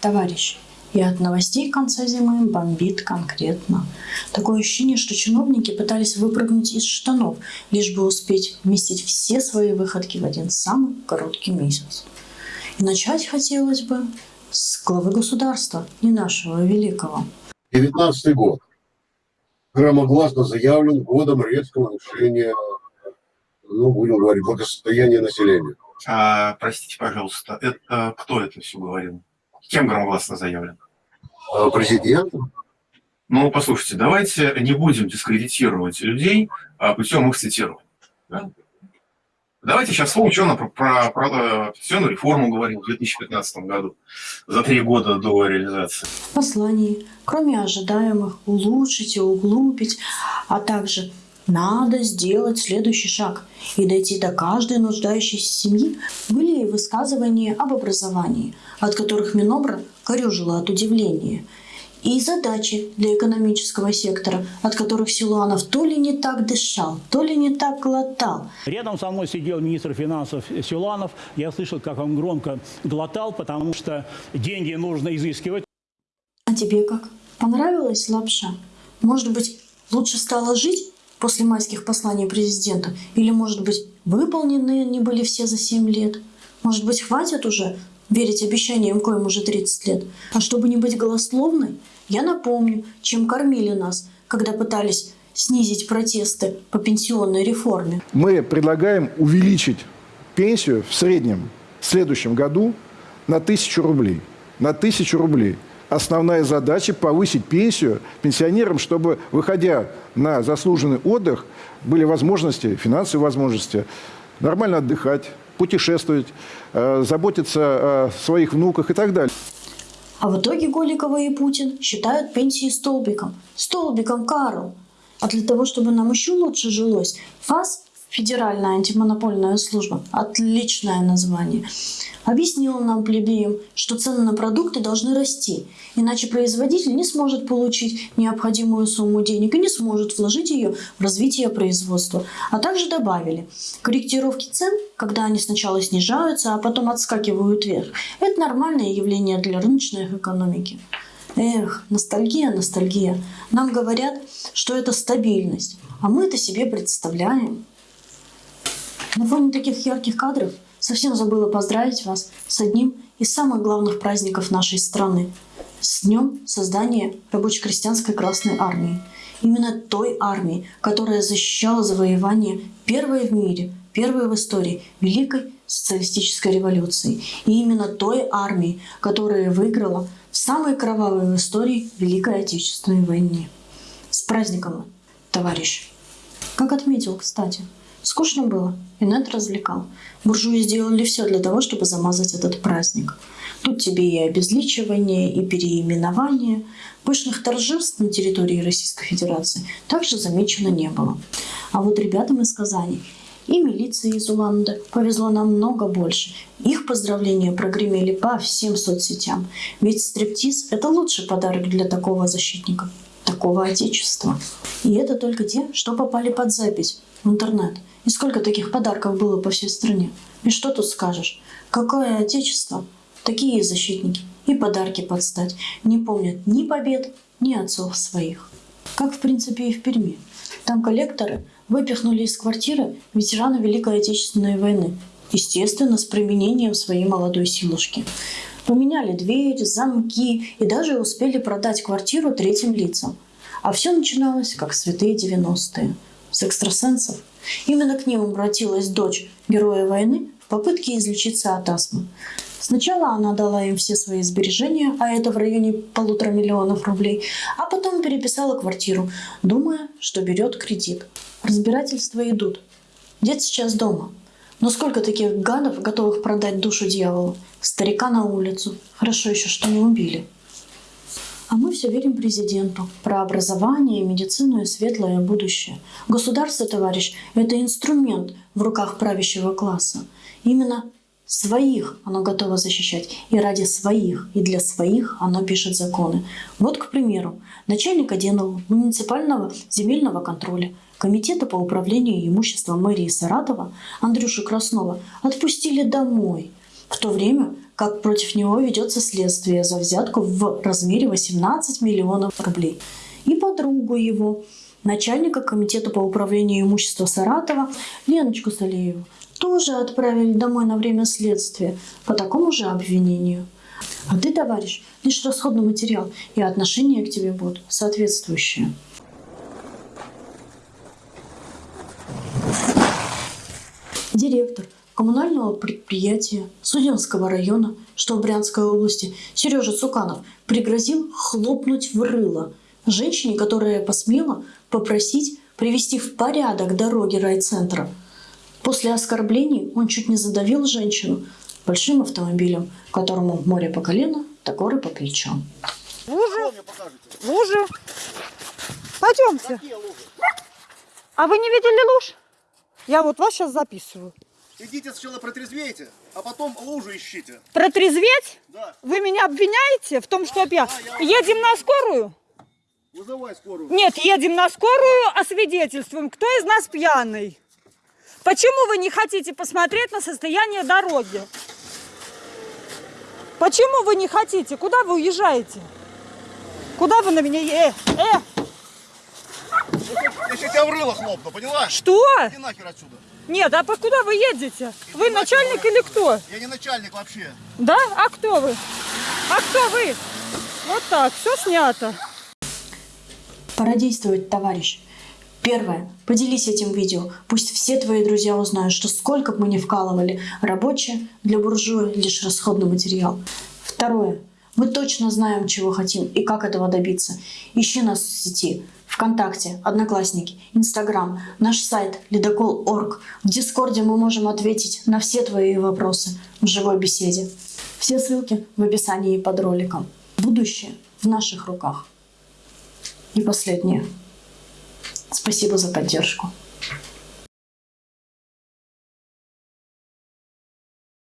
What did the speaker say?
Товарищ, и от новостей конца зимы бомбит конкретно. Такое ощущение, что чиновники пытались выпрыгнуть из штанов, лишь бы успеть вместить все свои выходки в один самый короткий месяц. И начать хотелось бы с главы государства, не нашего великого. 19 год громогласно заявлен годом резкого улучшения, ну, будем говорить, благосостояния населения. А, простите, пожалуйста, это кто это все говорил? Кем громогласно заявлен? А, президентом. Ну, послушайте, давайте не будем дискредитировать людей а, путем их цитирования. Да? Давайте сейчас что он про, про, про пенсионную реформу говорил в 2015 году, за три года до реализации. В послании, кроме ожидаемых улучшить и углубить, а также надо сделать следующий шаг и дойти до каждой нуждающейся семьи, были и высказывания об образовании, от которых Минобра корежила от удивления – и задачи для экономического сектора, от которых Силуанов то ли не так дышал, то ли не так глотал. Рядом со мной сидел министр финансов Силуанов. Я слышал, как он громко глотал, потому что деньги нужно изыскивать. А тебе как? Понравилась лапша? Может быть, лучше стало жить после майских посланий президента? Или, может быть, выполнены не были все за 7 лет? Может быть, хватит уже верить обещаниям, коим уже 30 лет. А чтобы не быть голословной, я напомню, чем кормили нас, когда пытались снизить протесты по пенсионной реформе. Мы предлагаем увеличить пенсию в среднем в следующем году на тысячу рублей. На тысячу рублей. Основная задача – повысить пенсию пенсионерам, чтобы, выходя на заслуженный отдых, были возможности, финансовые возможности, нормально отдыхать, путешествовать, э, заботиться о своих внуках и так далее. А в итоге Голикова и Путин считают пенсии столбиком. Столбиком, Карл. А для того, чтобы нам еще лучше жилось, ФАС Федеральная антимонопольная служба. Отличное название. Объяснила нам, плебеям, что цены на продукты должны расти, иначе производитель не сможет получить необходимую сумму денег и не сможет вложить ее в развитие производства. А также добавили, корректировки цен, когда они сначала снижаются, а потом отскакивают вверх, это нормальное явление для рыночной экономики. Эх, ностальгия, ностальгия. Нам говорят, что это стабильность, а мы это себе представляем. На фоне таких ярких кадров совсем забыла поздравить вас с одним из самых главных праздников нашей страны – с днем создания рабоче-крестьянской Красной Армии. Именно той армии, которая защищала завоевание первой в мире, первой в истории Великой социалистической революции. И именно той армии, которая выиграла в самой кровавой в истории Великой Отечественной войне. С праздником, товарищ! Как отметил, кстати, Скучно было, и Нед развлекал. Буржуи сделали все для того, чтобы замазать этот праздник. Тут тебе и обезличивание, и переименование. Пышных торжеств на территории Российской Федерации также замечено не было. А вот ребятам из Казани и милиции из Уланда повезло намного больше. Их поздравления прогремели по всем соцсетям. Ведь стриптиз – это лучший подарок для такого защитника, такого отечества. И это только те, что попали под запись в интернет – и сколько таких подарков было по всей стране. И что тут скажешь? Какое отечество? Такие защитники. И подарки подстать. Не помнят ни побед, ни отцов своих. Как, в принципе, и в Перми. Там коллекторы выпихнули из квартиры ветерана Великой Отечественной войны. Естественно, с применением своей молодой силушки. Поменяли дверь, замки и даже успели продать квартиру третьим лицам. А все начиналось, как святые 90-е. С экстрасенсов Именно к ним обратилась дочь героя войны в попытке излечиться от астмы. Сначала она дала им все свои сбережения, а это в районе полутора миллионов рублей, а потом переписала квартиру, думая, что берет кредит. Разбирательства идут. Дед сейчас дома. Но сколько таких гадов, готовых продать душу дьяволу? Старика на улицу. Хорошо еще, что не убили. А мы все верим президенту про образование, медицину и светлое будущее. Государство, товарищ, это инструмент в руках правящего класса. Именно своих оно готово защищать. И ради своих, и для своих оно пишет законы. Вот, к примеру, начальник отдела муниципального земельного контроля Комитета по управлению имуществом мэрии Саратова Андрюшу Краснова отпустили домой – в то время как против него ведется следствие за взятку в размере 18 миллионов рублей. И подругу его, начальника комитета по управлению имущества Саратова Леночку Салееву, тоже отправили домой на время следствия по такому же обвинению. А ты, товарищ, лишь расходный материал, и отношение к тебе будут соответствующие. Директор коммунального предприятия Суденского района, что в Брянской области, Сережа Цуканов пригрозил хлопнуть в рыло женщине, которая посмела попросить привести в порядок дороги райцентра. После оскорблений он чуть не задавил женщину большим автомобилем, которому море по колено, да горы по плечам. Лужи? Лужи? Пойдемте. А вы не видели луж? Я вот вас сейчас записываю. Идите сначала протрезвейте, а потом лужу ищите. Протрезветь? Да. Вы меня обвиняете в том, что я... Едем на скорую? Вызывай скорую. Нет, едем на скорую, освидетельствуем, кто из нас пьяный. Почему вы не хотите посмотреть на состояние дороги? Почему вы не хотите? Куда вы уезжаете? Куда вы на меня... Э, э, Я сейчас тебя в рыло хлопну, поняла? что? Иди нахер отсюда. Нет, а по куда вы едете? Вы начальник или кто? Я не начальник вообще. Да? А кто вы? А кто вы? Вот так, все снято. Пора действовать, товарищ. Первое. Поделись этим видео. Пусть все твои друзья узнают, что сколько бы мы ни вкалывали, рабочие для буржуя лишь расходный материал. Второе. Мы точно знаем, чего хотим и как этого добиться. Ищи нас в сети. ВКонтакте, Одноклассники, Инстаграм, наш сайт ледокол.орг. В Дискорде мы можем ответить на все твои вопросы в живой беседе. Все ссылки в описании под роликом. Будущее в наших руках. И последнее. Спасибо за поддержку.